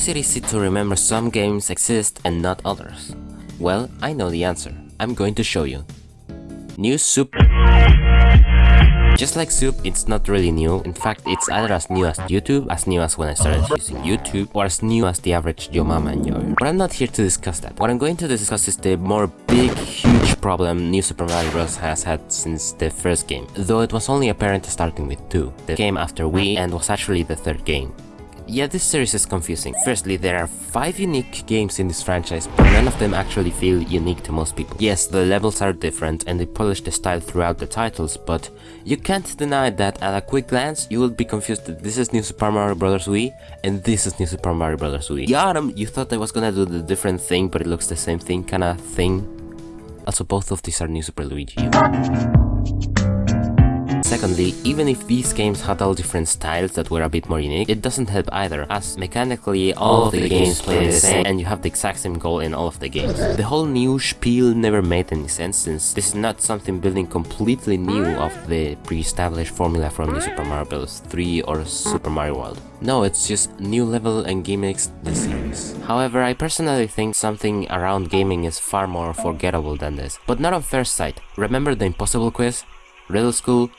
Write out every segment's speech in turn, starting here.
is it easy to remember some games exist and not others? Well, I know the answer. I'm going to show you. New Soup just like Soup, it's not really new. In fact, it's either as new as YouTube, as new as when I started using YouTube, or as new as the average Yo Mama enjoyer. But I'm not here to discuss that. What I'm going to discuss is the more big, huge problem New Super Mario Bros. has had since the first game, though it was only apparent starting with 2, the game after Wii and was actually the third game. Yeah, this series is confusing. Firstly, there are 5 unique games in this franchise, but none of them actually feel unique to most people. Yes, the levels are different and they polish the style throughout the titles, but you can't deny that at a quick glance, you will be confused that this is New Super Mario Bros. Wii and this is New Super Mario Bros. Wii. The Autumn, you thought I was gonna do the different thing, but it looks the same thing kinda thing. Also, both of these are New Super Luigi. Secondly, even if these games had all different styles that were a bit more unique, it doesn't help either, as mechanically all of the games play the same and you have the exact same goal in all of the games. The whole new spiel never made any sense since this is not something building completely new of the pre-established formula from New Super Mario Bros. 3 or Super Mario World. No, it's just new level and gimmicks the series. However, I personally think something around gaming is far more forgettable than this. But not on first sight. Remember the impossible quiz? Riddle School?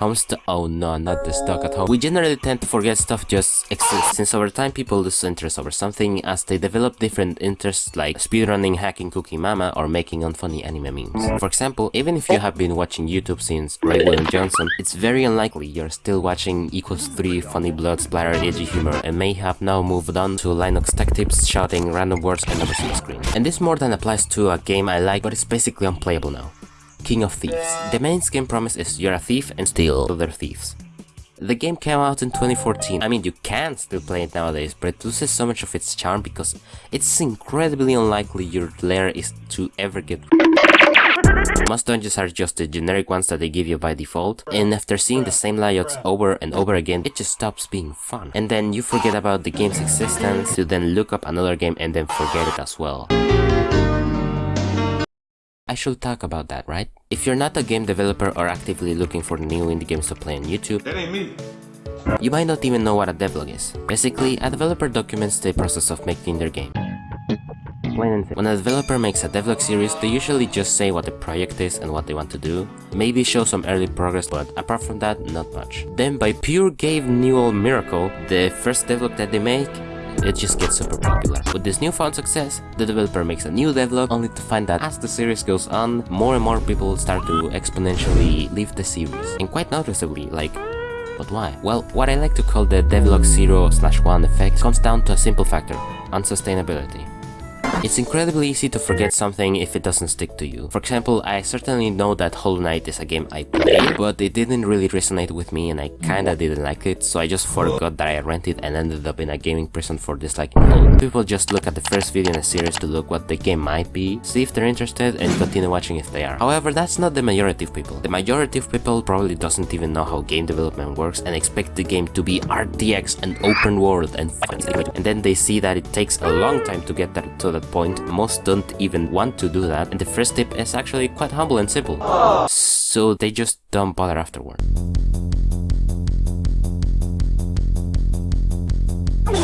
Homestuck. Oh no, not the stuck at home. We generally tend to forget stuff just exists, since over time people lose interest over something as they develop different interests like speedrunning, hacking Cooking Mama, or making unfunny anime memes. For example, even if you have been watching YouTube since Ray William Johnson, it's very unlikely you're still watching equals 3 funny blood splatter edgy humor and may have now moved on to Linus tech tips shouting random words and numbers on the screen. And this more than applies to a game I like but it's basically unplayable now. King of Thieves. The main game promise is you're a thief and steal other thieves. The game came out in 2014, I mean you can still play it nowadays, but it loses so much of its charm because it's incredibly unlikely your lair is to ever get most dungeons are just the generic ones that they give you by default, and after seeing the same layouts over and over again, it just stops being fun. And then you forget about the game's existence to then look up another game and then forget it as well. I should talk about that, right? If you're not a game developer or actively looking for new indie games to play on YouTube, That ain't me. you might not even know what a devlog is. Basically, a developer documents the process of making their game. Plain and simple. When a developer makes a devlog series, they usually just say what the project is and what they want to do, maybe show some early progress, but apart from that, not much. Then by pure Gabe Newell miracle, the first devlog that they make it just gets super popular. With this newfound success, the developer makes a new devlog only to find that as the series goes on, more and more people start to exponentially leave the series. And quite noticeably, like but why? Well, what I like to call the devlog 0 slash 1 effect comes down to a simple factor, unsustainability. It's incredibly easy to forget something if it doesn't stick to you. For example, I certainly know that Hollow Knight is a game I played, but it didn't really resonate with me and I kinda didn't like it, so I just forgot that I rented and ended up in a gaming prison for disliking. People just look at the first video in a series to look what the game might be, see if they're interested, and continue watching if they are. However, that's not the majority of people. The majority of people probably doesn't even know how game development works and expect the game to be RTX and open world and and then they see that it takes a long time to get to that point, most don't even want to do that, and the first tip is actually quite humble and simple. So they just don't bother afterward.